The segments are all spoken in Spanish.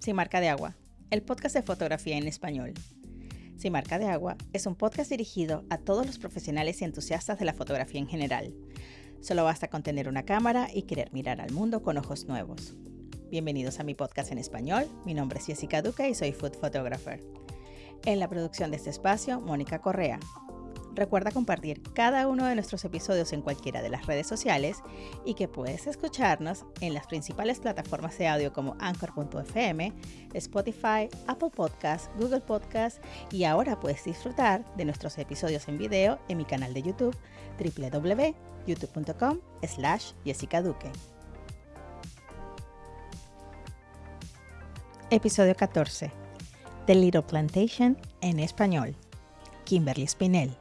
Sin Marca de Agua, el podcast de fotografía en español. Sin Marca de Agua es un podcast dirigido a todos los profesionales y entusiastas de la fotografía en general. Solo basta con tener una cámara y querer mirar al mundo con ojos nuevos. Bienvenidos a mi podcast en español. Mi nombre es Jessica Duque y soy food photographer. En la producción de este espacio, Mónica Correa, Recuerda compartir cada uno de nuestros episodios en cualquiera de las redes sociales y que puedes escucharnos en las principales plataformas de audio como Anchor.fm, Spotify, Apple Podcasts, Google Podcasts y ahora puedes disfrutar de nuestros episodios en video en mi canal de YouTube www.youtube.com slash Jessica Duque. Episodio 14. The Little Plantation en español. Kimberly Spinell.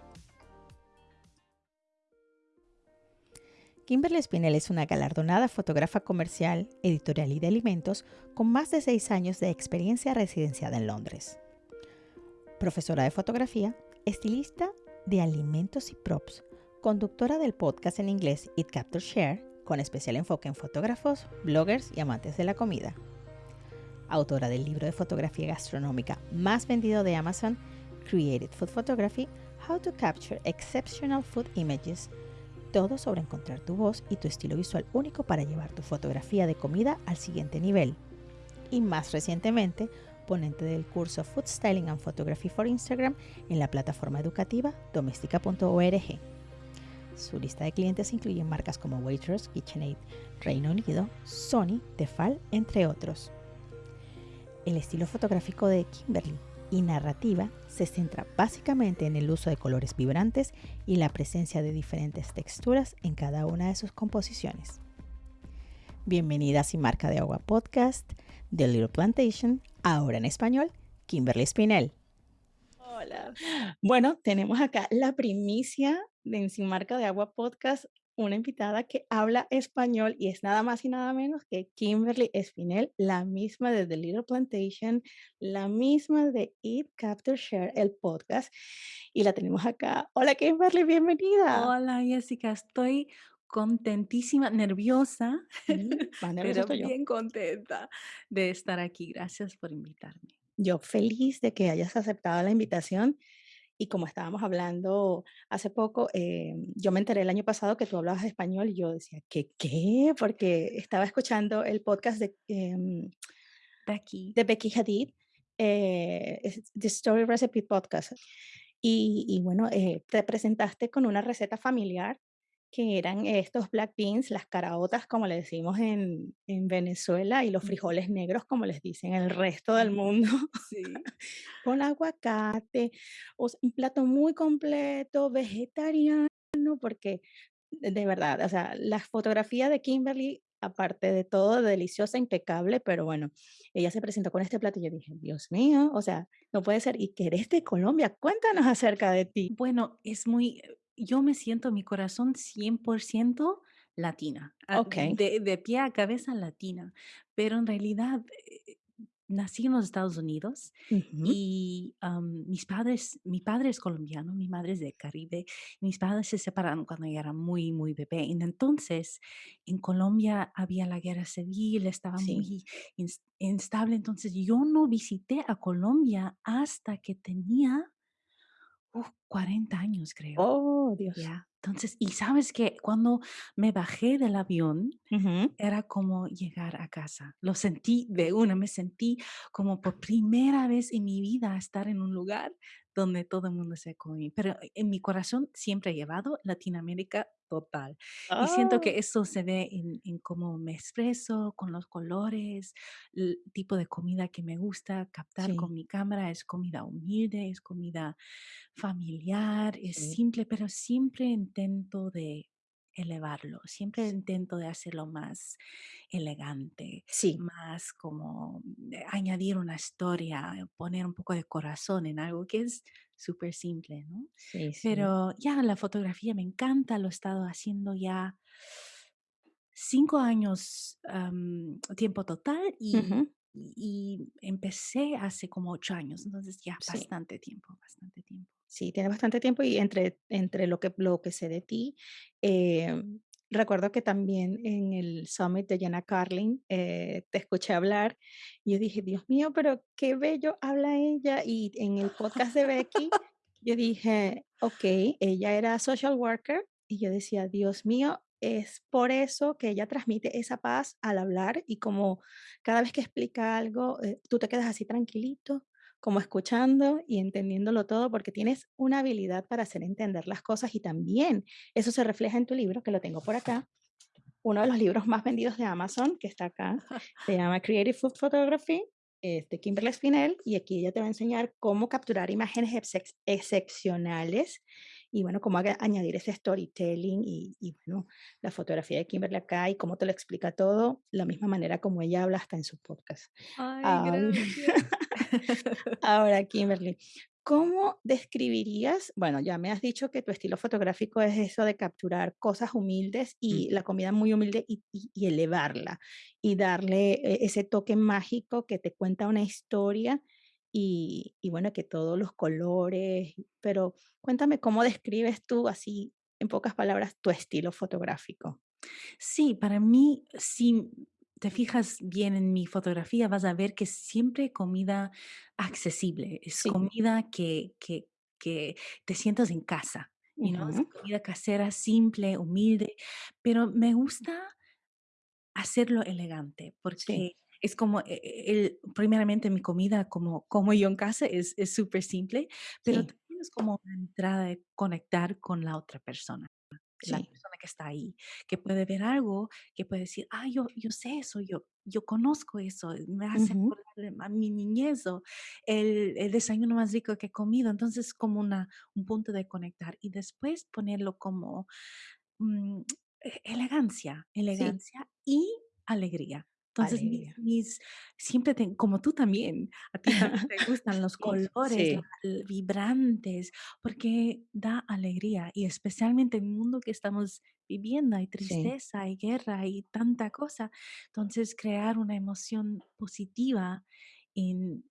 Kimberly Spinell es una galardonada fotógrafa comercial, editorial y de alimentos con más de seis años de experiencia residenciada en Londres. Profesora de fotografía, estilista de alimentos y props, conductora del podcast en inglés It Capture Share, con especial enfoque en fotógrafos, bloggers y amantes de la comida. Autora del libro de fotografía gastronómica más vendido de Amazon, Created Food Photography, How to Capture Exceptional Food Images todo sobre encontrar tu voz y tu estilo visual único para llevar tu fotografía de comida al siguiente nivel. Y más recientemente, ponente del curso Food Styling and Photography for Instagram en la plataforma educativa doméstica.org. Su lista de clientes incluye marcas como Waitrose, KitchenAid, Reino Unido, Sony, Tefal, entre otros. El estilo fotográfico de Kimberly y narrativa se centra básicamente en el uso de colores vibrantes y la presencia de diferentes texturas en cada una de sus composiciones. Bienvenidas y marca de agua podcast The Little Plantation, ahora en español, Kimberly Spinell. Hola. Bueno, tenemos acá la primicia de Sin Marca de Agua podcast una invitada que habla español y es nada más y nada menos que Kimberly Espinel, la misma de The Little Plantation, la misma de Eat, Capture, Share, el podcast. Y la tenemos acá. Hola Kimberly, bienvenida. Hola Jessica, estoy contentísima, nerviosa, pero bien contenta de estar aquí. Gracias por invitarme. Yo feliz de que hayas aceptado la invitación y como estábamos hablando hace poco, eh, yo me enteré el año pasado que tú hablabas español y yo decía, ¿qué qué? Porque estaba escuchando el podcast de em, Becky. De Becky Hadid, eh, The Story Recipe Podcast. Y, y bueno, eh, te presentaste con una receta familiar que eran estos black beans, las caraotas, como le decimos en, en Venezuela, y los frijoles negros, como les dicen en el resto del mundo, sí. con aguacate, o un plato muy completo, vegetariano, porque de verdad, o sea, la fotografía de Kimberly, aparte de todo, deliciosa, impecable, pero bueno, ella se presentó con este plato y yo dije, Dios mío, o sea, no puede ser, y que eres de Colombia, cuéntanos acerca de ti. Bueno, es muy, yo me siento mi corazón 100% latina, okay. de, de, pie a cabeza latina, pero en realidad eh, nací en los Estados Unidos y mis padres, mi padre es colombiano, mi madre es de Caribe, mis padres se separaron cuando yo era muy, muy bebé. Y entonces en Colombia había la guerra civil, estaba muy instable, entonces yo no visité a Colombia hasta que tenía 40 años, creo. Oh, Dios. Entonces, y sabes que cuando me bajé del avión, era como llegar a casa. Lo sentí de una, me sentí como por primera vez en mi vida estar en un lugar donde todo el mundo se come. Pero en mi corazón siempre he llevado Latinoamérica total. Y siento ah. que eso se ve en, cómo me expreso, con los colores, el tipo de comida que me gusta captar con mi cámara. Es comida humilde, es comida familiar, es simple, pero siempre intento de elevarlo, siempre intento de hacerlo más elegante, sí. más como eh, añadir una historia, poner un poco de corazón en algo que es súper simple, ¿no? Sí, Pero ya la fotografía me encanta, lo he estado haciendo ya cinco años tiempo total y, y, empecé hace como ocho años, entonces ya bastante tiempo, bastante tiempo. Sí, tiene bastante tiempo y entre, entre lo, que, lo que sé de ti, em, recuerdo que también en el summit de Jenna Carlin, eh, te escuché hablar y yo dije: "Dios mío, pero qué bello habla ella", y en el podcast de Becky, yo dije: "Okey, ella era social worker", y yo decía: "Dios mío, es por eso que ella transmite esa paz al hablar", y como cada vez que explica algo, eh, tú te quedas así tranquilito, como escuchando y entendiéndolo todo, porque tienes una habilidad para hacer entender las cosas y también eso se refleja en tu libro, que lo tengo por acá, uno de los libros más vendidos de Amazon, que está acá, se llama Creative Food Photography, es de Kimberly Espinel, y aquí ella te va a enseñar cómo capturar imágenes excepcionales y, bueno, cómo añadir ese storytelling y y, bueno, la fotografía de Kimberly acá y cómo te lo explica todo, la misma manera como ella habla hasta en su podcast. Ay, gracias. ahora, Kimberly, ¿cómo describirías? Bueno, ya me has dicho que tu estilo fotográfico es eso de capturar cosas humildes Mm. y la comida muy humilde y y y elevarla, y darle e ese toque mágico que te cuenta una historia y y, bueno, que todos los colores, pero cuéntame, ¿cómo describes tú así, en pocas palabras, tu estilo fotográfico? Sí, para mí, si te fijas bien en mi fotografía, vas a ver que siempre comida accesible, es Sí. comida que que que te sientas en casa, y, ¿no? Es comida casera, simple, humilde, pero me gusta hacerlo elegante, Sí. Es como, e e el primeramente, mi comida, como como yo en casa, es es supersimple, pero Sí. también es como una entrada de conectar con la otra persona, la Sí. persona que está ahí, que puede ver algo, que puede decir: "Ay, yo yo sé eso, yo yo conozco eso, me hace acordar de a mi niñez, o el el desayuno más rico que he comido", entonces, como una un punto de conectar, y después ponerlo como, mm, e elegancia, Sí. elegancia y alegría. Entonces, mis siempre ten como tú también, a ti también te gustan los colores, sí. vibrantes, porque da alegría, y especialmente en el mundo que estamos viviendo, hay Sí. tristeza, hay guerra, hay tanta cosa. Entonces, crear una emoción positiva en,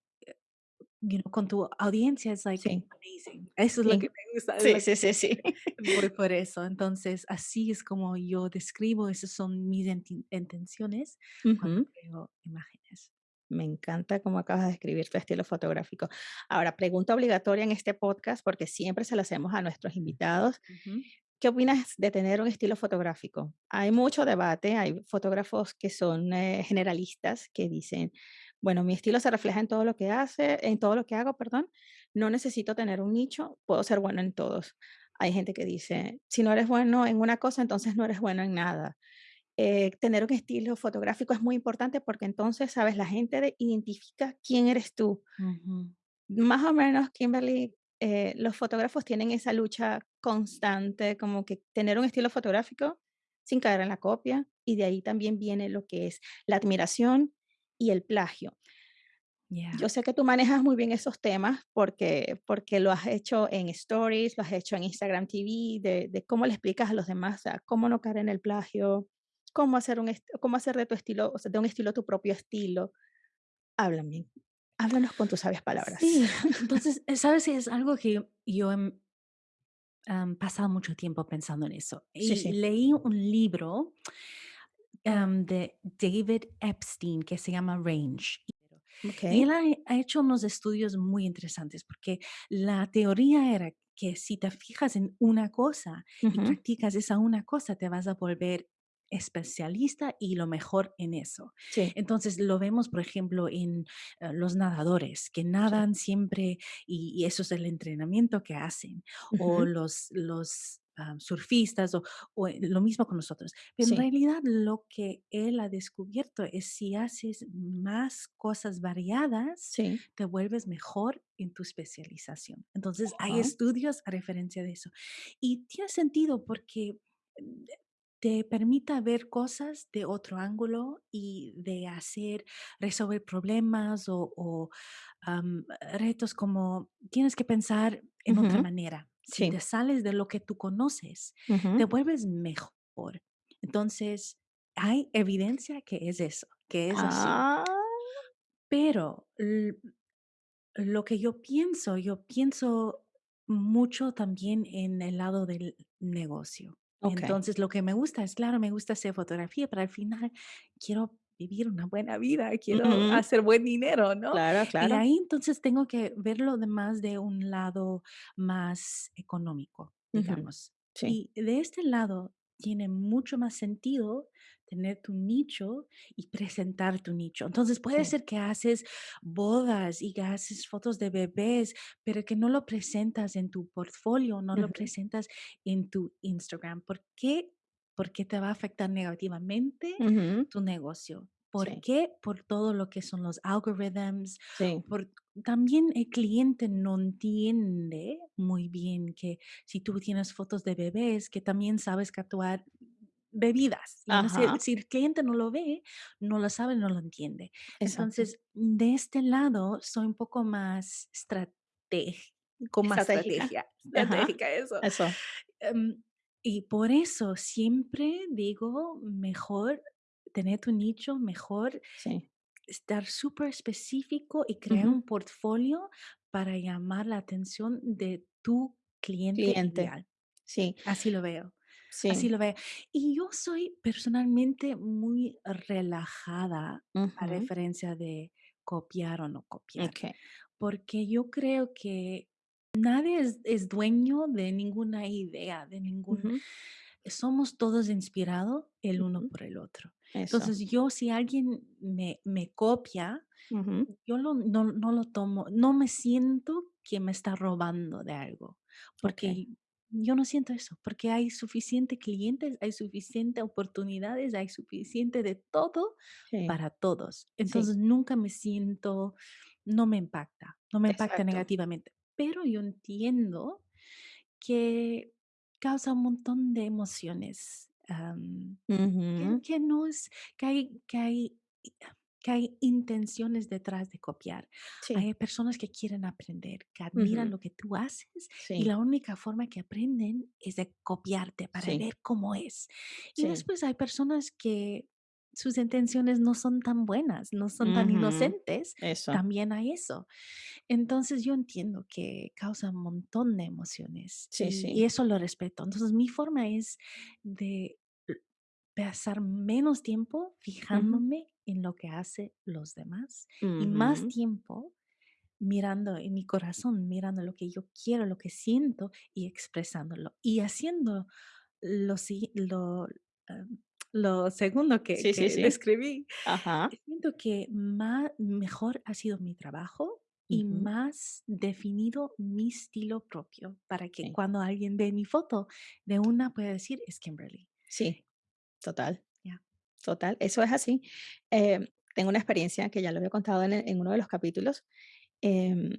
you know, con tu audiencia es, like, Sí. amazing. Eso es lo que Sí. me gusta, Sí, sí, sí, sí. voy por eso. Entonces, así es como yo describo, esas son mis intenciones cuando Ujú. creo imágenes. Me encanta cómo acabas de describir tu estilo fotográfico. Ahora, pregunta obligatoria en este podcast, porque siempre se la hacemos a nuestros invitados, Ujú. ¿qué opinas de tener un estilo fotográfico? Hay mucho debate, hay fotógrafos que son, eh, generalistas, que dicen: "Bueno, mi estilo se refleja en todo lo que hace en todo lo que hago, perdón, no necesito tener un nicho, puedo ser bueno en todos". Hay gente que dice: "Si no eres bueno en una cosa, entonces no eres bueno en nada". Eh, tener un estilo fotográfico es muy importante, porque entonces, ¿sabes? La gente de identifica quién eres tú. Más o menos, Kimberly, eh, los fotógrafos tienen esa lucha constante, como que tener un estilo fotográfico sin caer en la copia, y de ahí también viene lo que es la admiración y el plagio. Yeah. Yo sé que tú manejas muy bien esos temas, porque porque lo has hecho en stories, lo has hecho en Instagram TV, de de cómo le explicas a los demás, sea, cómo no caer en el plagio, cómo hacer un cómo hacer de tu estilo, o sea, de un estilo tu propio estilo. Háblame, háblanos con tus sabias palabras. Sí, entonces, eh, ¿sabes? Es algo que yo em am, pasado mucho tiempo pensando en eso, Sí, y sí. leí un libro, am, de David Epstein que se llama Range, y Okey. él ha ha hecho unos estudios muy interesantes, porque la teoría era que si te fijas en una cosa y practicas esa una cosa, te vas a volver especialista y lo mejor en eso. Sí. Entonces, lo vemos, por ejemplo, en, eh, los nadadores, que Sí. nadan siempre, y y eso es el entrenamiento que hacen, o los los, am, surfistas, o o, eh, lo mismo con nosotros. Pero en Sí. realidad, lo que él ha descubierto es si haces más cosas variadas, Sí. te vuelves mejor en tu especialización. Entonces, hay Ajá. estudios a referencia de eso. Y tiene sentido porque, te permita ver cosas de otro ángulo y de hacer resolver problemas, o o, am, retos como tienes que pensar en otra Ujú. manera. Si Sí. te sales de lo que tú conoces, te Ujú. vuelves mejor. Entonces, hay evidencia que es eso, que es así. Ah. Pero, l lo que yo pienso, yo pienso mucho también en el lado del negocio. Entonces, lo que me gusta es, claro, me gusta hacer fotografía, pero al final quiero vivir una buena vida, quiero Ujú. hacer buen dinero, ¿no? Claro, Y claro. ahí entonces tengo que verlo de más de un lado más económico, digamos. Sí, Y de este lado tiene mucho más sentido tener tu nicho y presentar tu nicho. Entonces puede sí. ser que haces bodas y que haces fotos de bebés, pero que no lo presentas en tu portfolio, no lo Ujú. presentas en tu Instagram. ¿Por qué? Porque te va a afectar negativamente Ujú. tu negocio. ¿Por Sí, qué? Por todo lo que son los algorithms, sí. por también el cliente no entiende muy bien que si tú tienes fotos de bebés, que también sabes capturar bebidas. No sé, si el cliente no lo ve, no lo sabe, no lo entiende. exacto. Entonces, de este lado, soy un poco más estratég- con más Estratégica. estrategia, estratégica, eso. eso. Em, y por eso siempre digo, mejor tener tu nicho, mejor Sí. estar súper específico y crear un portfolio para llamar la atención de tu cliente Cliente. ideal. Sí, Así lo veo, así sí. lo veo. Y yo soy personalmente muy relajada a referencia de copiar o no copiar, porque yo creo que nadie es, es dueño de ninguna idea, de ningún... Somos todos inspirados el uno por el otro. Eso. Entonces yo, si alguien me, me copia, yo lo no no lo tomo, no me siento que me está robando de algo, porque yo no siento eso, porque hay suficiente clientes, hay suficiente oportunidades, hay suficiente de todo Sí, para todos. sí. Entonces, nunca me siento no me impacta, no me impacta Exacto. negativamente, pero yo entiendo que causa un montón de emociones, que no es que hay que hay que hay intenciones detrás de copiar. Sí. Hay personas que quieren aprender, que admiran Ujú. lo que tú haces y Sí, la única forma que aprenden es de copiarte para sí, ver cómo es. Y sí. después hay personas que sus intenciones no son tan buenas, no son tan inocentes, Eso. también hay eso. Entonces yo entiendo que causa un montón de emociones Sí, y, sí. y eso lo respeto. Entonces mi forma es de pasar menos tiempo fijándome en lo que hace los demás y más tiempo mirando en mi corazón, mirando lo que yo quiero, lo que siento y expresándolo y haciendo lo, lo, lo segundo que, Sí, que sí. describí Ajá. Siento que más mejor ha sido mi trabajo y más definido mi estilo propio para que cuando alguien ve mi foto de una pueda decir es Kimberly. sí, total. Total, eso es así. Em, tengo una experiencia que ya lo había contado en, uno de los capítulos, em,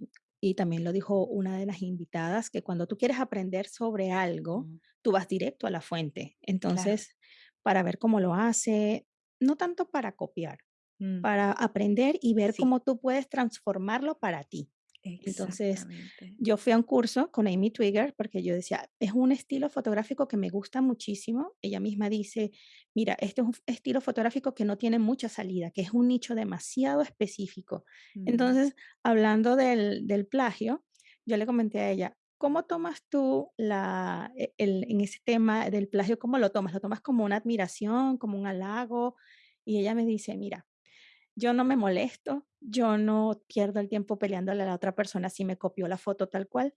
y también lo dijo una de las invitadas, que cuando tú quieres aprender sobre algo, Mm, tú vas directo a la fuente. claro. Para ver cómo lo hace, no tanto para copiar, Mm, para aprender y ver sí, cómo tú puedes transformarlo para ti. Entonces, yo fui a un curso con Amy Twigger porque yo decía, es un estilo fotográfico que me gusta muchísimo. Ella misma dice, mira, este es un estilo fotográfico que no tiene mucha salida, que es un nicho demasiado específico. Mm, Entonces, hablando del, del plagio, yo le comenté a ella, ¿cómo tomas tú la, e- el, en ese tema del plagio? ¿Cómo lo tomas? ¿Lo tomas como una admiración, como un halago? Y ella me dice, mira, yo no me molesto, yo no pierdo el tiempo peleándole a la otra persona si me copió la foto tal cual.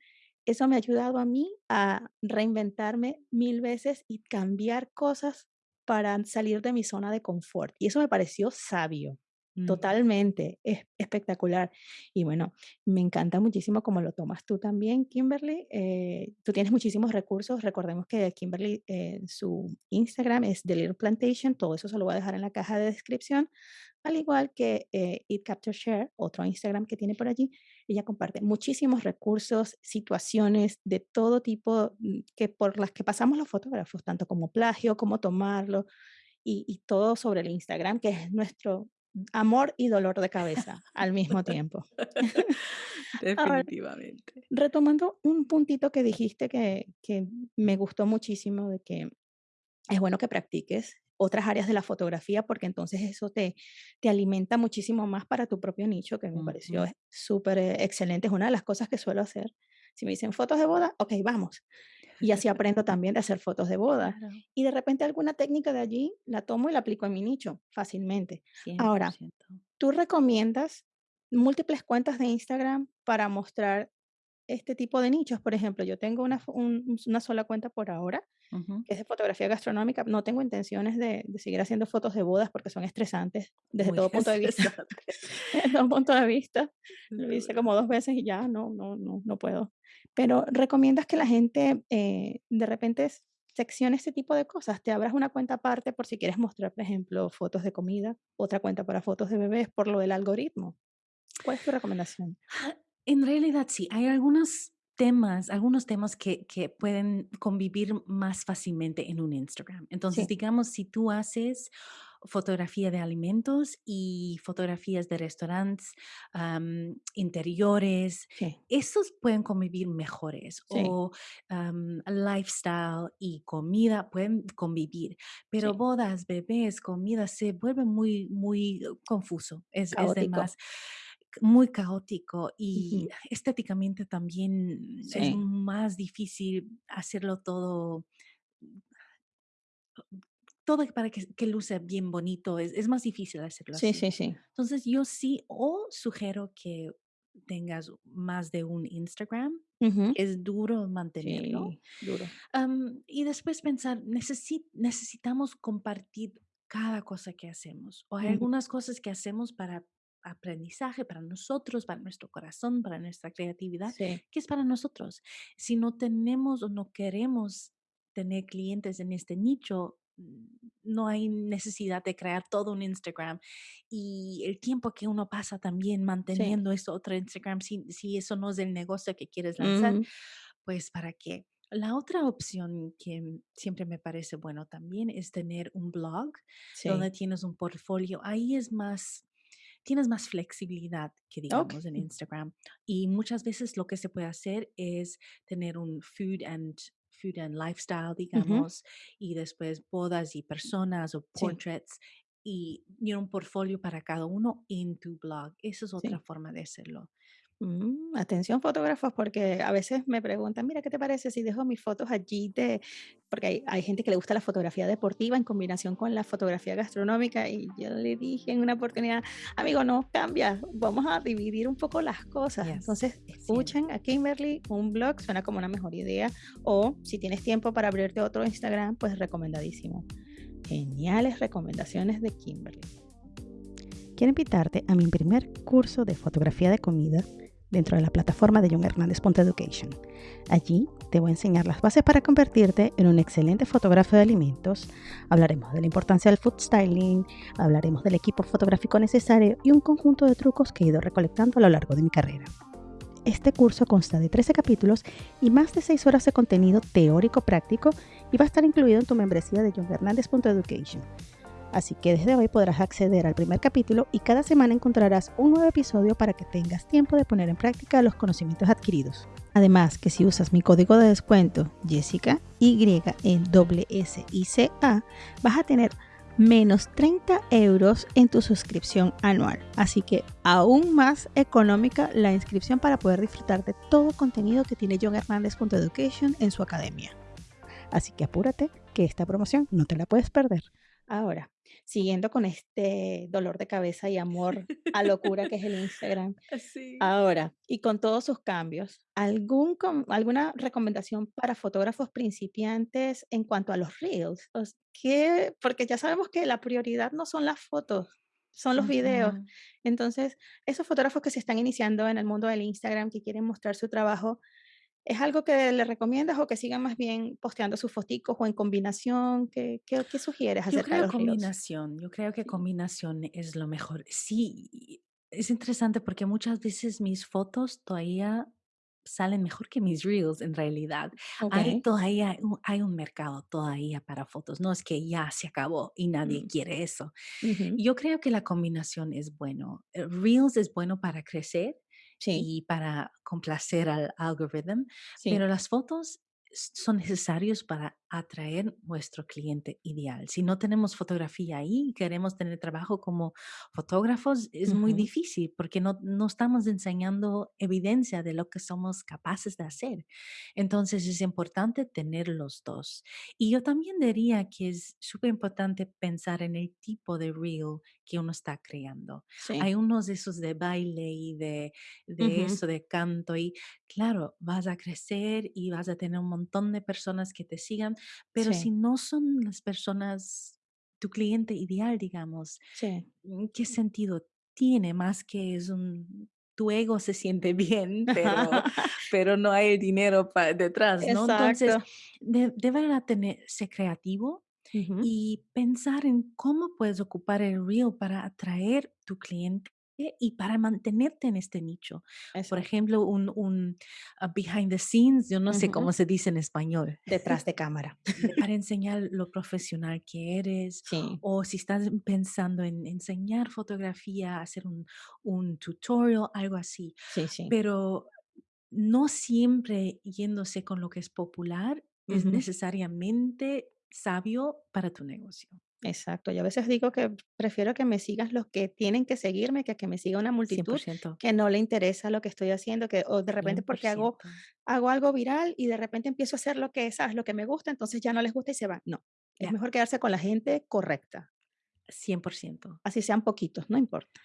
Eso me ha ayudado a mí a reinventarme mil veces y cambiar cosas para salir de mi zona de confort. Y eso me pareció sabio, mm. totalmente, es espectacular. Y bueno, me encanta muchísimo cómo lo tomas tú también, Kimberly. Eh, tú tienes muchísimos recursos. Recordemos que Kimberly, eh, su Instagram es The Little Plantation. Todo eso se lo voy a dejar en la caja de descripción al igual que eh, It Capture Share, otro Instagram que tiene por allí, ella comparte muchísimos recursos, situaciones de todo tipo mm, que por las que pasamos los fotógrafos, tanto como plagio, como tomarlo y, y todo sobre el Instagram, que es nuestro amor y dolor de cabeza al mismo tiempo. Ahora, Definitivamente. retomando un puntito que dijiste que, que me gustó muchísimo, de que es bueno que practiques otras áreas de la fotografía porque entonces eso te, te alimenta muchísimo más para tu propio nicho, que me pareció Ujú, súper eh, excelente. Es una de las cosas que suelo hacer. Si me dicen fotos de boda, ok, vamos. Y así aprendo también de hacer fotos de boda. Claro, Y de repente alguna técnica de allí la tomo y la aplico en mi nicho fácilmente. Ahora, 100%. ¿tú recomiendas múltiples cuentas de Instagram para mostrar este tipo de nichos? Por ejemplo, yo tengo una, un- una sola cuenta por ahora Ujú. que es de fotografía gastronómica. No tengo intenciones de, de seguir haciendo fotos de bodas porque son estresantes desde Muy todo punto de vista. Desde todo punto de vista. Lo hice como dos veces y ya, no, no, no, no puedo. Pero ¿recomiendas que la gente eh, de repente seccione este tipo de cosas? Te abras una cuenta aparte por si quieres mostrar, por ejemplo, fotos de comida, otra cuenta para fotos de bebés por lo del algoritmo. ¿Cuál es tu recomendación? Ah, En realidad sí, hay algunos temas, algunos temas que, que pueden convivir más fácilmente en un Instagram. Entonces, Sí, digamos, si tú haces fotografía de alimentos y fotografías de restaurantes, interiores, sí, esos pueden convivir mejores. sí, O lifestyle y comida pueden convivir, pero sí. bodas, bebés, comida se vuelve muy, muy uh, confuso. Es, es de Caótico. más muy caótico y estéticamente también es más difícil hacerlo todo, todo para que, que luce bien bonito, es, es más difícil hacerlo sí, así. sí, sí. Entonces yo sí o sugiero que tengas más de un Instagram, Ujú, es duro mantenerlo. Sí, duro. Am, y después pensar, necesi- necesitamos compartir cada cosa que hacemos. O hay Ujú, algunas cosas que hacemos para aprendizaje, para nosotros, para nuestro corazón, para nuestra creatividad, Sí. que es para nosotros. Si no tenemos o no queremos tener clientes en este nicho, no hay necesidad de crear todo un Instagram y el tiempo que uno pasa también Sí, manteniendo eso otro Instagram, si, si eso no es el negocio que quieres lanzar, pues para qué. La otra opción que mm, siempre me parece bueno también es tener un blog donde sí, tienes un portfolio. Ahí es más, tienes más flexibilidad que digamos en okey, Instagram. Y muchas veces lo que se puede hacer es tener un food and food and lifestyle, digamos, y después bodas y personas o sí, portraits y un portfolio para cada uno en tu blog. Esa es otra sí. forma de hacerlo. Mm, atención fotógrafos, porque a veces me preguntan: "Mira, ¿qué te parece si dejo mis fotos allí de?" Porque hay hay gente que le gusta la fotografía deportiva en combinación con la fotografía gastronómica, y yo le dije en una oportunidad: "Amigo, no, cambia, vamos a dividir un poco las cosas". Yes, Entonces, escuchen a Kimberly, un blog suena como una mejor idea, o si tienes tiempo para abrirte otro Instagram, pues recomendadísimo. Geniales recomendaciones de Kimberly. Quiero invitarte a mi primer curso de fotografía de comida dentro de la plataforma de John Hernández Education. Allí te voy a enseñar las bases para convertirte en un excelente fotógrafo de alimentos. Hablaremos de la importancia del food styling, hablaremos del equipo fotográfico necesario y un conjunto de trucos que he ido recolectando a lo largo de mi carrera. Este curso consta de 13 capítulos y más de 6 horas de contenido teórico práctico y va a estar incluido en tu membresía de johnhernandez.education. Así que desde hoy podrás acceder al primer capítulo y cada semana encontrarás un nuevo episodio para que tengas tiempo de poner en práctica los conocimientos adquiridos. Además que si usas mi código de descuento Jessica Y en doble S I C A, vas a tener menos 30 euros en tu suscripción anual. Así que aún más económica la inscripción para poder disfrutar de todo contenido que tiene John Education en su academia. Así que apúrate que esta promoción no te la puedes perder. Ahora, siguiendo con este dolor de cabeza y amor a locura que es el Instagram. Sí. Ahora, y con todos sus cambios, ¿algún ¿alguna recomendación para fotógrafos principiantes en cuanto a los reels? ¿qué? Porque ya sabemos que la prioridad no son las fotos, son los videos. Entonces, esos fotógrafos que se están iniciando en el mundo del Instagram, que quieren mostrar su trabajo, ¿Es algo que le recomiendas o que sigan más bien posteando sus foticos o en combinación? ¿Qué qué qué sugieres Yo acerca de creo los reels? combinación, yo creo que combinación es lo mejor. Sí, es interesante porque muchas veces mis fotos todavía salen mejor que mis reels en realidad. Hay Okey. todavía un, hay un mercado todavía para fotos, no es que ya se acabó y nadie Mm, quiere eso. Yo creo que la combinación es bueno. Eh, Reels es bueno para crecer Sí, y para complacer al algoritmo, pero las fotos son necesarios para atraer nuestro cliente ideal. Si no tenemos fotografía ahí y queremos tener trabajo como fotógrafos, es muy Ujú. difícil porque no, no estamos enseñando evidencia de lo que somos capaces de hacer. Entonces es importante tener los dos. Y yo también diría que es súper importante pensar en el tipo de reel que uno está creando. Sí. Hay unos de esos de baile y de, de Ujú. eso, de canto y claro, vas a crecer y vas a tener un montón de personas que te sigan, pero si Sí, no son las personas, tu cliente ideal, digamos, sí. mm, ¿qué sentido tiene? Más que es un, tu ego se siente bien, pero, pero no hay el dinero pa- detrás, ¿no? Entonces, Exacto. de, deben a tener, ser creativo Ujú. y pensar en cómo puedes ocupar el reel para atraer tu cliente y para mantenerte en este nicho. Por Exacto. ejemplo, un, un ah, behind the scenes, yo no sé Ujú. cómo se dice en español, Detrás de cámara. para enseñar lo profesional que eres Sí, o si estás pensando en enseñar fotografía, hacer un, un tutorial, algo así. sí, sí. Pero no siempre yéndose con lo que es popular es Ujú. necesariamente sabio para tu negocio. Exacto. Yo a veces digo que prefiero que me sigas los que tienen que seguirme que que me siga una multitud que no le interesa lo que estoy haciendo, que o de repente porque hago hago algo viral y de repente empiezo a hacer lo que, ¿sabes? Lo que me gusta, entonces ya no les gusta y se van. No, es Ya, mejor quedarse con la gente correcta, 100%. así sean poquitos, no importa.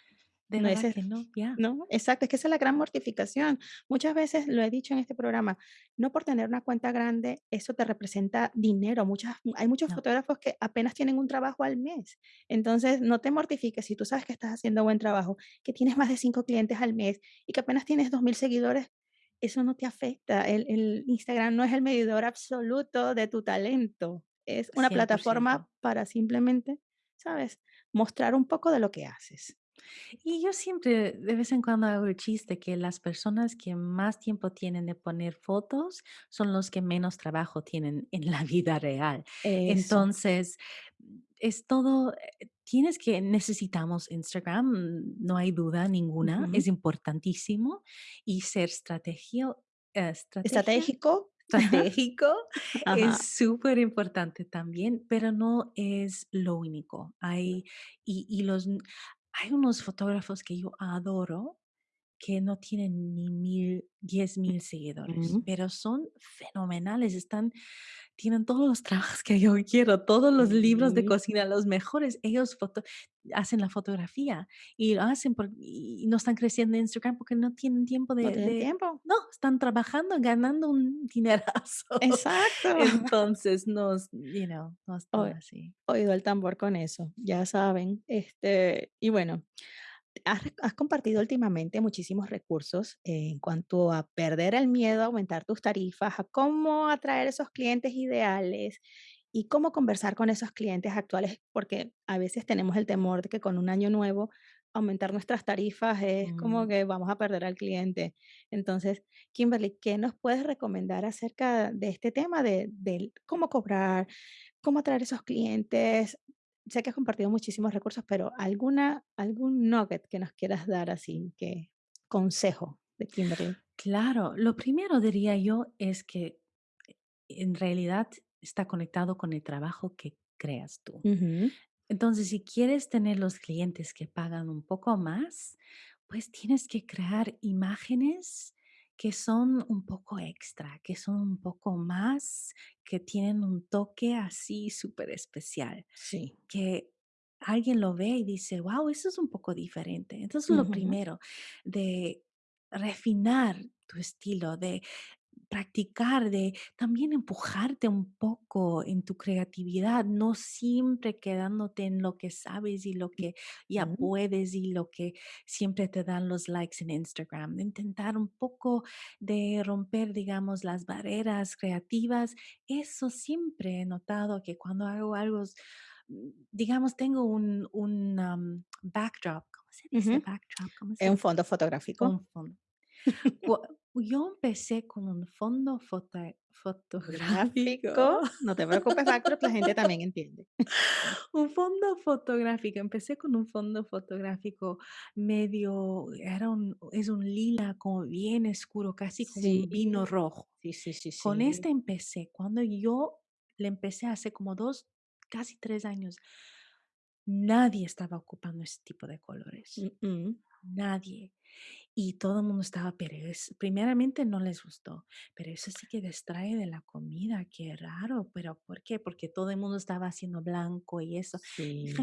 De No, verdad que no, ya, No, exacto, es que esa es la gran mortificación. Muchas veces lo he dicho en este programa, no por tener una cuenta grande, eso te representa dinero. Muchas, hay muchos no, fotógrafos que apenas tienen un trabajo al mes. Entonces, no te mortifiques si tú sabes que estás haciendo buen trabajo, que tienes más de cinco clientes al mes y que apenas tienes dos mil seguidores. Eso no te afecta. El, el Instagram no es el medidor absoluto de tu talento. Es una plataforma para simplemente, ¿sabes? Mostrar un poco de lo que haces. Y yo siempre, de vez en cuando hago el chiste que las personas que más tiempo tienen de poner fotos son los que menos trabajo tienen en la vida real. Eso. Entonces, es todo, eh, tienes que, necesitamos Instagram, no hay duda ninguna, Ujú. es importantísimo y ser estrategia, eh, estrategia Estratégico. estratégico Ajá. es súper importante también, pero no es lo único. Hay, y, y los, hay unos fotógrafos que yo adoro que no tienen ni mil, diez mil seguidores, Ujú. pero son fenomenales, están, tienen todos los trabajos que yo quiero, todos los libros de cocina, los mejores, ellos foto- hacen la fotografía y lo hacen por- y no están creciendo en Instagram porque no tienen tiempo no de, tienen de- tiempo. no, están trabajando, ganando un dinerazo. Exacto. Entonces, no, es- you know, no Oi así. oído el tambor con eso, ya saben. Este, y bueno, has compartido últimamente muchísimos recursos en cuanto a perder el miedo, a aumentar tus tarifas, a cómo atraer esos clientes ideales y cómo conversar con esos clientes actuales, porque a veces tenemos el temor de que con un año nuevo aumentar nuestras tarifas es como Mm. que vamos a perder al cliente. Entonces, Kimberly, ¿qué nos puedes recomendar acerca de este tema de del cómo cobrar, cómo atraer esos clientes? Sé que has compartido muchísimos recursos, pero alguna algún nugget que nos quieras dar así, que consejo de Kimberly. Claro, lo primero diría yo es que en realidad está conectado con el trabajo que creas tú. Entonces, si quieres tener los clientes que pagan un poco más, pues tienes que crear imágenes que son un poco extra, que son un poco más, que tienen un toque así súper especial sí. que alguien lo ve y dice, wow, eso es un poco diferente. Entonces, lo Ujú, primero, de refinar tu estilo, de practicar, de también empujarte un poco en tu creatividad, no siempre quedándote en lo que sabes y lo que ya ujú, puedes y lo que siempre te dan los likes en Instagram. Intentar un poco de romper, digamos, las barreras creativas. Eso siempre he notado que cuando hago algo, s- mm, digamos, tengo un, un um, backdrop, ¿cómo se dice ujú. backdrop? ¿Cómo Es un se? fondo fotográfico. Un fondo yo empecé con un fondo Gráfico, fotográfico, no te preocupes, backdrop, la gente también entiende. un fondo fotográfico. Empecé con un fondo fotográfico medio, era un es un lila como bien oscuro, casi como Sí, un vino rojo. sí, sí, sí, Con sí. este empecé. Cuando yo le empecé hace como 2, casi 3 años. Nadie estaba ocupando ese tipo de colores, Mm, mm. Nadie. Y todo el mundo estaba, pero es primeramente no les gustó, pero eso sí que distrae de la comida, qué raro, pero ¿por qué? Porque todo el mundo estaba haciendo blanco y eso.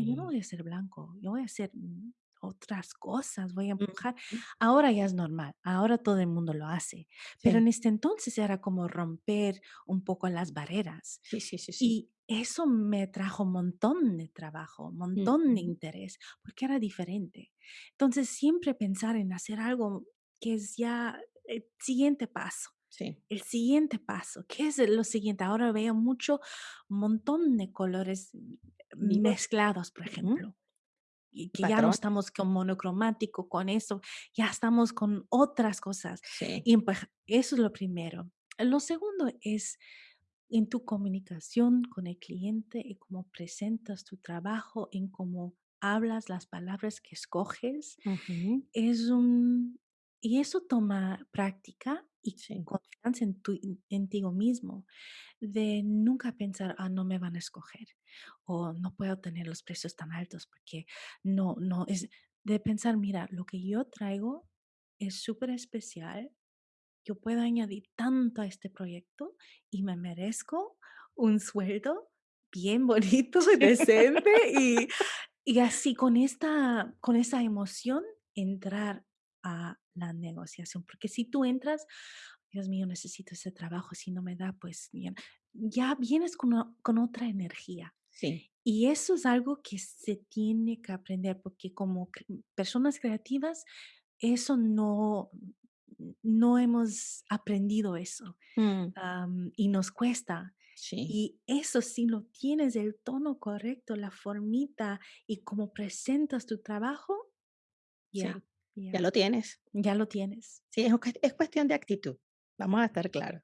Yo no Sí. voy a hacer blanco, yo voy a hacer mm, otras cosas, voy a empujar. Ahora ya es normal, ahora todo el mundo lo hace, pero Sí, en este entonces era como romper un poco las barreras. sí, sí, sí, sí. Y eso me trajo un montón de trabajo, un montón de Ujú. interés, porque era diferente. Entonces, siempre pensar en hacer algo que es ya el siguiente paso. Sí. El siguiente paso, ¿qué es lo siguiente? Ahora veo mucho, un montón de colores mm, Vivos. mezclados, por ejemplo, que ya no estamos con monocromático, con eso, ya estamos con otras cosas. Sí. Y pues, eso es lo primero. Lo segundo es en tu comunicación con el cliente y cómo presentas tu trabajo, en cómo hablas, las palabras que escoges, es un... Y eso toma práctica y Sí. confianza en, tu, en ti mismo, de nunca pensar, ah, no me van a escoger o no puedo tener los precios tan altos porque no, no, es de pensar, mira, lo que yo traigo es súper especial yo puedo añadir tanto a este proyecto y me merezco un sueldo bien bonito y decente y, y así con esta, con esa emoción entrar a la negociación. Porque si tú entras, Dios mío, necesito ese trabajo, si no me da, pues bien, ya vienes con, con otra energía. Sí. Y eso es algo que se tiene que aprender porque como cre- personas creativas, eso no, no hemos aprendido eso Mm, y nos cuesta. sí, Y eso si lo tienes el tono correcto, la formita y cómo presentas tu trabajo, ya, sí. Ya ya, lo tienes. ya lo tienes. Sí, es, es cuestión de actitud. Vamos a estar claros.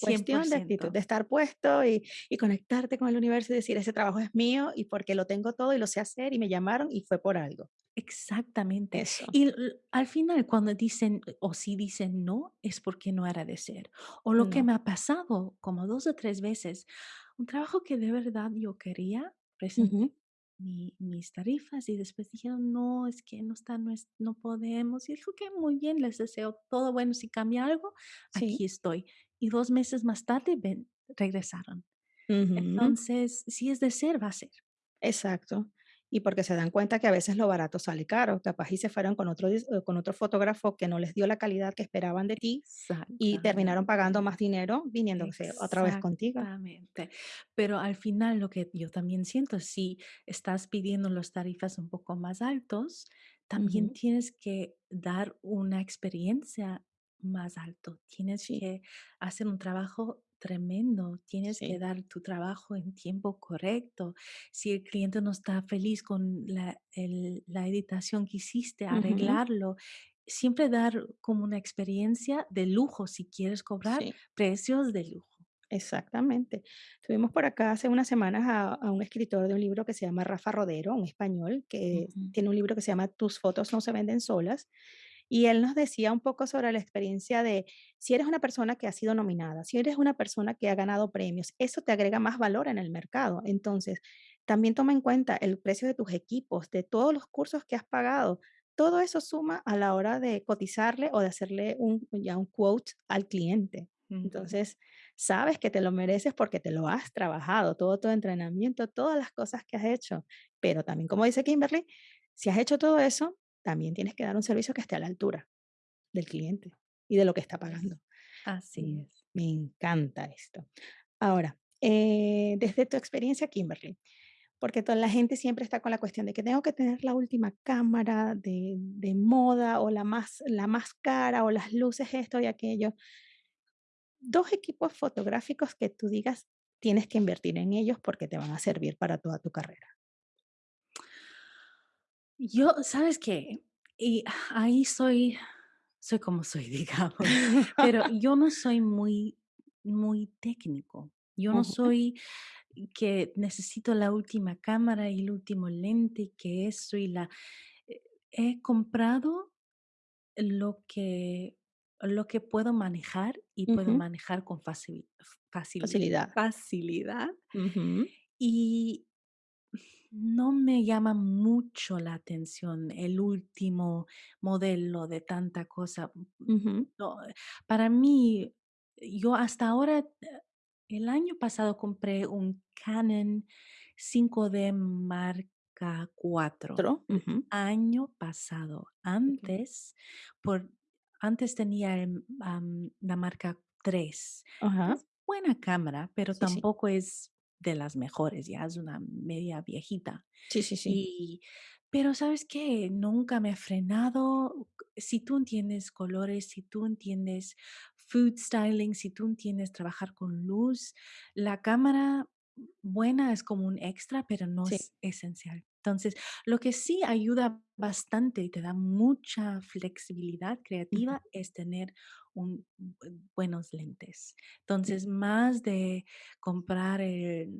Cuestión de actitud, de estar puesto y, y conectarte con el universo y decir, ese trabajo es mío y porque lo tengo todo y lo sé hacer y me llamaron y fue por algo. Exactamente. Eso. Y al final, cuando dicen o si dicen no, es porque no era de ser. O lo que me ha pasado como 2 o 3 veces, un trabajo que de verdad yo quería, presenté mi mis tarifas y después dijeron: "No, es que no está, no es no podemos". Y dijo: "Okey, muy bien, les deseo todo bueno, si cambia algo, aquí Sí. estoy". Y 2 meses más tarde, ven, regresaron. Ujú, Entonces, si es de ser, va a ser. Exacto. Y porque se dan cuenta que a veces lo barato sale caro. Capaz y se fueron con otro, eh, con otro fotógrafo que no les dio la calidad que esperaban de ti y terminaron pagando más dinero viniéndose otra vez contigo. Exactamente. Pero al final lo que yo también siento, si estás pidiendo las tarifas un poco más altos, también Ujú, tienes que dar una experiencia más alto. Tienes Sí, que hacer un trabajo tremendo, tienes que dar tu trabajo en tiempo correcto. Si el cliente no está feliz con la, el- la editación que hiciste, arreglarlo. Siempre dar como una experiencia de lujo si quieres cobrar Sí. Precios de lujo. Exactamente. Tuvimos por acá hace unas semanas a, a un escritor de un libro que se llama Rafa Rodero, un español, que tiene un libro que se llama Tus fotos no se venden solas. Y él nos decía un poco sobre la experiencia de si eres una persona que ha sido nominada, si eres una persona que ha ganado premios, eso te agrega más valor en el mercado. Entonces, también toma en cuenta el precio de tus equipos, de todos los cursos que has pagado. Todo eso suma a la hora de cotizarle o de hacerle un, ya un quote al cliente. Entonces, sabes que te lo mereces porque te lo has trabajado, todo tu entrenamiento, todas las cosas que has hecho. Pero también, como dice Kimberly, si has hecho todo eso, también tienes que dar un servicio que esté a la altura del cliente y de lo que está pagando. Así Mm, es. Me encanta esto. Ahora, eh, desde tu experiencia, Kimberly, porque toda la gente siempre está con la cuestión de que tengo que tener la última cámara de, de moda o la más, la más cara o las luces, esto y aquello. Dos equipos fotográficos que tú digas tienes que invertir en ellos porque te van a servir para toda tu carrera. Yo, ¿sabes qué? Y ahí soy soy como soy, digamos, pero yo no soy muy muy técnico. Yo no Ujú, soy que necesito la última cámara y el último lente, y que eso y la eh, he comprado lo que lo que puedo manejar y puedo Ujú. manejar con facili Facilidad. facilidad. Ujú. Y no me llama mucho la atención el último modelo de tanta cosa. Ujú. No, para mí, yo hasta ahora, eh, el año pasado compré un Canon 5D marca 4. Otro. Ujú. Año pasado. Okey. Antes, por antes tenía, am, la marca 3. Ajá. Es buena cámara, pero Sí, sí. tampoco es de las mejores, ya es una media viejita. Sí, sí, sí. Y, pero, ¿sabes qué? Nunca me ha frenado. Si tú entiendes colores, si tú entiendes food styling, si tú entiendes trabajar con luz, la cámara buena es como un extra, pero no Sí. es esencial. Entonces, lo que sí ayuda bastante y te da mucha flexibilidad creativa es tener un bue buenos lentes. Entonces, más de comprar el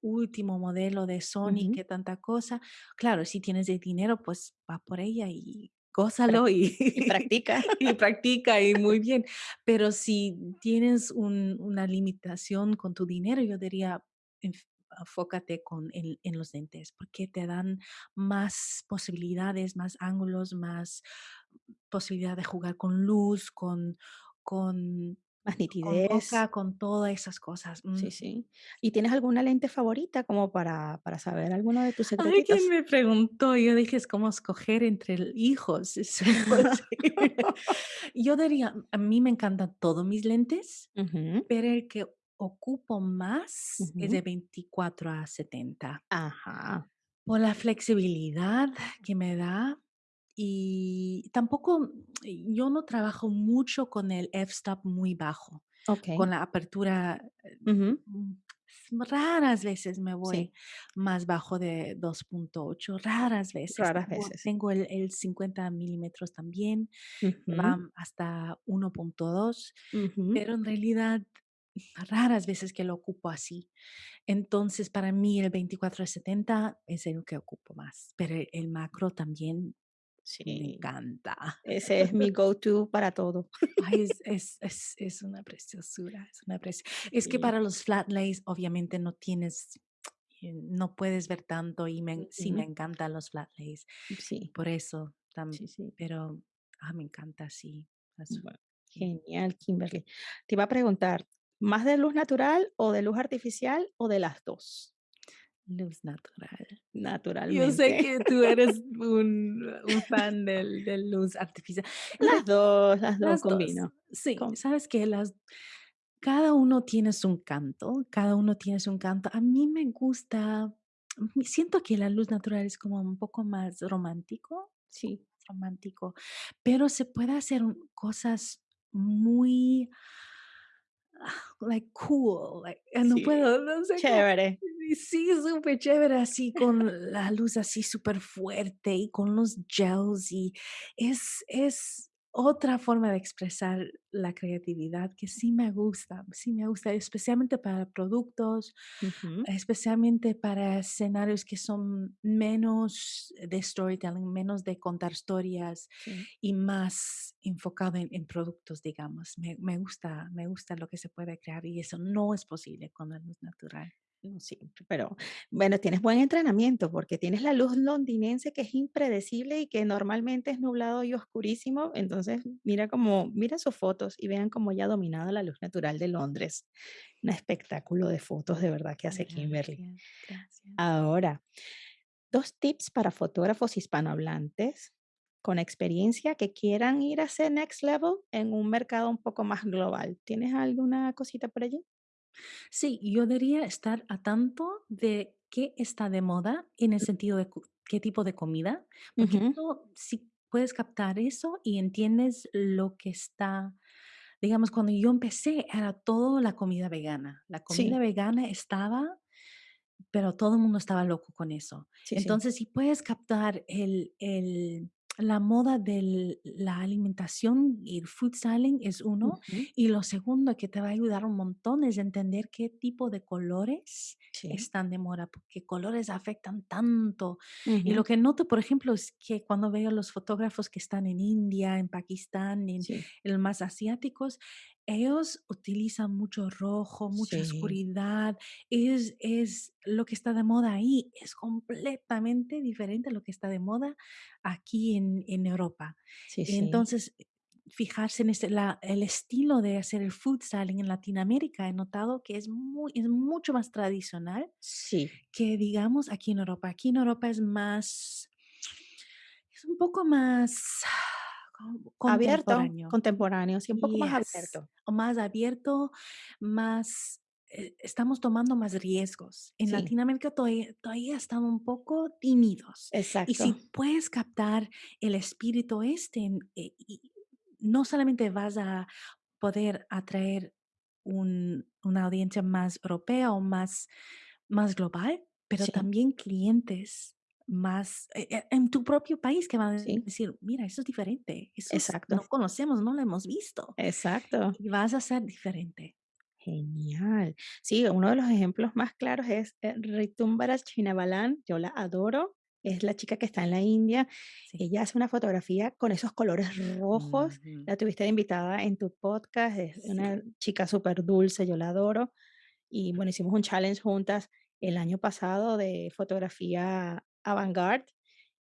último modelo de Sony, que tanta cosa. Claro, si tienes el dinero, pues va por ella y gózalo y y practica. y practica, y muy bien. Pero si tienes un una limitación con tu dinero, yo diría, enf enfócate con en en los lentes, porque te dan más posibilidades, más ángulos, más posibilidad de jugar con luz, con con Más con nitidez. boca, con todas esas cosas. Sí, Ujú. sí. ¿Y tienes alguna lente favorita como para para saber alguno de tus Alguien secretitos? me preguntó, yo dije: "Es como escoger entre hijos, es imposible". Yo diría, a mí me encantan todos mis lentes, Ujú. pero el que ocupo más es Ujú. de 24 a 70. Ajá. Por la flexibilidad que me da, y tampoco, yo no trabajo mucho con el f-stop muy bajo, con Okey. la apertura, Ujú. mm, raras veces me Sí. voy más bajo de 2.8, raras veces. Raras Tengo veces. tengo el el 50 milímetros también, van hasta 1.2, Ujú. pero en realidad raras veces que lo ocupo así. Entonces, para mí el 24 a 70 es el que ocupo más, pero el macro también me Sí. encanta. Ese es mi go to para todo. Ay, es es es es una preciosura, es una preci es que Sí. para los flat lays, obviamente, no tienes, eh, no puedes ver tanto, y me sí me Ujú. encantan los flat lays. Sí. Por eso tam Sí, sí. pero, ah, me encanta, sí, azul, Bueno, sí. genial, Kimberly. Te iba a preguntar, ¿más de luz natural o de luz artificial o de las 2? Luz natural. Yo sé Naturalmente. que tú eres un un fan del de luz artificial. Las 2, las 2 las 2, combino. sí, Com ¿sabes qué? Las cada uno tiene su encanto, cada uno tiene su encanto. A mí me gusta, siento que la luz natural es como un poco más romántico, Sí. romántico, pero se puede hacer cosas muy like cool, like, no Sí, puedo, no sé cómo chévere. sí, superchévere, así con la luz así superfuerte y con los gels, y es es otra forma de expresar la creatividad que sí me gusta, sí me gusta, especialmente para productos, especialmente para escenarios que son menos de storytelling, menos de contar historias Sí. y más enfocado en en productos, digamos. Me me gusta me gusta lo que se puede crear, y eso no es posible con la luz natural. No siempre, pero bueno, tienes buen entrenamiento, porque tienes la luz londinense que es impredecible y que normalmente es nublado y oscurísimo. Entonces, mira cómo mira sus fotos y vean cómo ella ha dominado la luz natural de Londres. Un espectáculo de fotos de verdad que hace Kimberly. Gracias, gracias. Ahora, 2 tips para fotógrafos hispanohablantes con experiencia que quieran ir a ese next level en un mercado un poco más global, ¿tienes alguna cosita por allí? Sí, yo debería estar a tanto de qué está de moda en el sentido de cu qué tipo de comida, porque Ujú. si puedes captar eso y entiendes lo que está digamos, cuando yo empecé era todo la comida vegana. La comida Sí. vegana estaba, pero todo el mundo estaba loco con eso. Sí, sí. Entonces, si puedes captar el el la moda de la alimentación y el food styling es uno. Ujú. Y lo segundo que te va a ayudar un montón es entender qué tipo de colores Sí. están de moda, porque colores afectan tanto. Y Ujú. lo que noto, por ejemplo, es que cuando veo los fotógrafos que están en India, en Pakistán, en, Sí. los más asiáticos, ellos utilizan mucho rojo, mucha Sí. oscuridad. Es, es lo que está de moda ahí, es completamente diferente a lo que está de moda aquí en, en Europa. Sí, sí. Entonces, fijarse en este, la, el estilo de hacer el food styling en Latinoamérica, he notado que es, muy, es mucho más tradicional Sí. que, digamos, aquí en Europa. Aquí en Europa es más, es un poco más Abierto, contemporáneo. contemporáneo, sí, un poco más abierto. o más abierto, más, eh, estamos tomando más riesgos. En Sí, Latinoamérica todavía, todavía están un poco tímidos. Y si exacto. puedes captar el espíritu este, eh, y no solamente vas a poder atraer un- una audiencia más europea o más, más global, pero Sí, también clientes más eh, eh, en tu propio país que van a sí, decir, mira, eso es diferente, eso es- exacto, no conocemos, no lo hemos visto exacto. y vas a ser diferente. Genial. Sí, uno de los ejemplos más claros es eh, Ritumbaras Chinabalan, yo la adoro, es la chica que está en la India. Sí. Ella hace una fotografía con esos colores rojos. La tuviste de invitada en tu podcast, es una chica súper dulce, yo la adoro. Y bueno, hicimos un challenge juntas el año pasado de fotografía avant-garde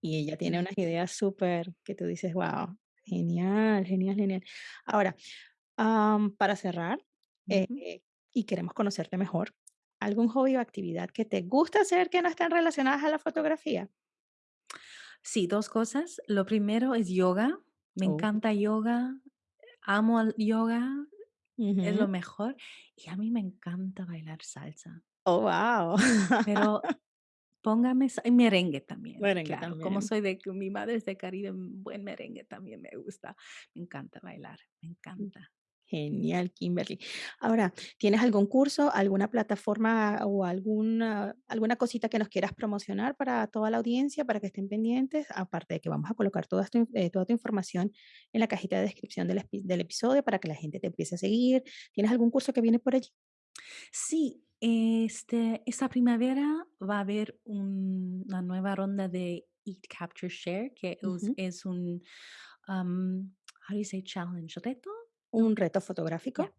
y ella tiene unas ideas súper que tú dices, wow, genial, genial, genial. Ahora, am, para cerrar, eh, ujú. y queremos conocerte mejor, ¿algún hobby o actividad que te gusta hacer que no estén relacionadas a la fotografía? Sí, 2 cosas. Lo primero es yoga. Me Oh, encanta yoga, amo el yoga, es lo mejor. Y a mí me encanta bailar salsa, Oh, wow. pero póngame sa y merengue también, Merengue claro. Como también. soy de mi madre es de Caribe, mm, buen merengue también me gusta. Me encanta bailar, me encanta. Genial, Kimberly. Ahora, ¿tienes algún curso, alguna plataforma o alguna, alguna cosita que nos quieras promocionar para toda la audiencia, para que estén pendientes? Aparte de que vamos a colocar toda, in- eh, toda tu información en la cajita de descripción del, del episodio para que la gente te empiece a seguir. ¿Tienes algún curso que viene por allí? Sí, este, esta primavera va a haber un- una nueva ronda de Eat, Capture, Share, que es, Ujú. es un, um, how do you say challenge, reto? Un reto fotográfico.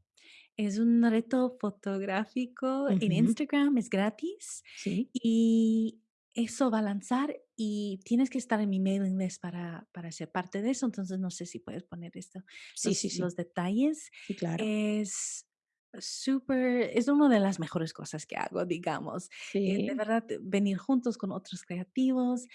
Es un reto fotográfico en Ujú. Instagram, es gratis Sí, y eso va a lanzar y tienes que estar en mi mailing list para, para ser parte de eso, entonces no sé si puedes poner esto, sí, los, sí, sí, los detalles. sí, claro. Es súper, es una de las mejores cosas que hago, digamos. Eh, de Sí, verdad, venir juntos con otros creativos,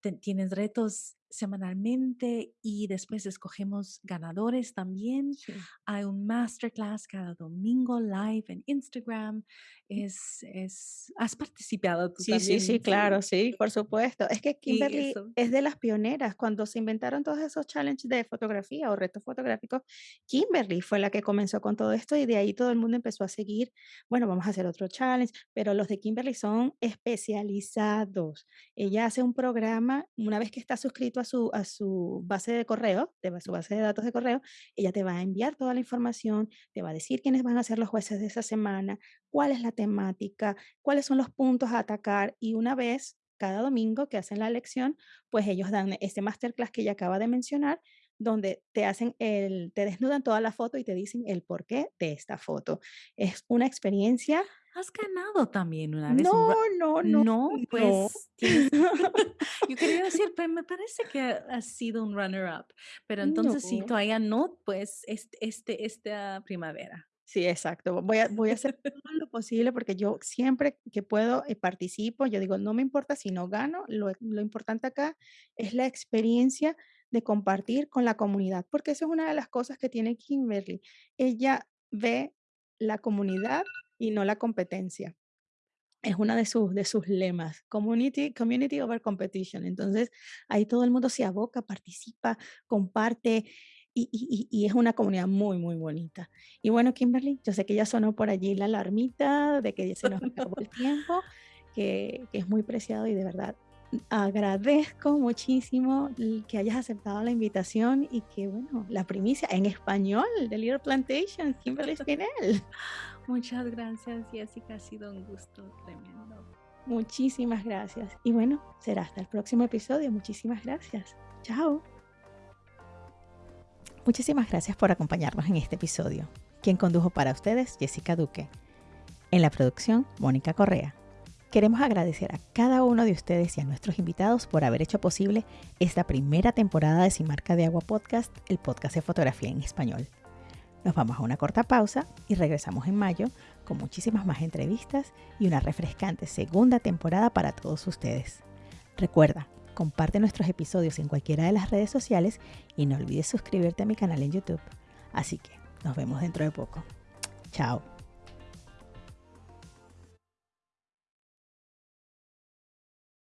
te- tienes retos semanalmente y después escogemos ganadores también. sí. Hay un masterclass cada domingo live en Instagram. Es, es, has participado tú Sí, sí, sí, claro, sí, por supuesto. Es que Kimberly es de las pioneras. Cuando se inventaron todos esos challenges de fotografía o retos fotográficos, Kimberly fue la que comenzó con todo esto y de ahí todo el mundo empezó a seguir. Bueno, vamos a hacer otro challenge, pero los de Kimberly son especializados. Ella hace un programa, una vez que está suscrito a su, a su base de correo, de su base de datos de correo, ella te va a enviar toda la información, te va a decir quiénes van a ser los jueces de esa semana, cuál es la temática cuáles son los puntos a atacar y una vez cada domingo que hacen la lección, pues ellos dan este masterclass que ella acaba de mencionar, donde te hacen el, te desnudan toda la foto y te dicen el porqué de esta foto. Es una experiencia. Has ganado también una vez No, un no, no, No, no, pues tienes. Yo quería decir, pero me parece que has sido un runner-up. Pero entonces, si no. todavía no, pues este, este, esta primavera. Sí, exacto. Voy a, voy a hacer todo lo posible porque yo siempre que puedo eh, participo. Yo digo, no me importa si no gano, lo, lo importante acá es la experiencia de compartir con la comunidad, porque eso es una de las cosas que tiene Kimberly. Ella ve la comunidad y no la competencia. Es una de sus, de sus lemas, community, community over competition. Entonces, ahí todo el mundo se aboca, participa, comparte y, y- y- es una comunidad muy, muy bonita. Y bueno, Kimberly, yo sé que ya sonó por allí la alarmita de que se nos acabó el tiempo, que, que es muy preciado y de verdad agradezco muchísimo que hayas aceptado la invitación y que, bueno, la primicia en español de Little Plantation, Kimberly Spinell. Muchas gracias, Jessica. Ha sido un gusto tremendo. Muchísimas gracias. Y bueno, será hasta el próximo episodio. Muchísimas gracias. Chao. Muchísimas gracias por acompañarnos en este episodio. Quien condujo para ustedes, Jessica Duque. En la producción, Mónica Correa. Queremos agradecer a cada uno de ustedes y a nuestros invitados por haber hecho posible esta primera temporada de Sin Marca de Agua Podcast, el podcast de fotografía en español. Nos vamos a una corta pausa y regresamos en mayo con muchísimas más entrevistas y una refrescante segunda temporada para todos ustedes. Recuerda, comparte nuestros episodios en cualquiera de las redes sociales y no olvides suscribirte a mi canal en YouTube. Así que nos vemos dentro de poco. Chao.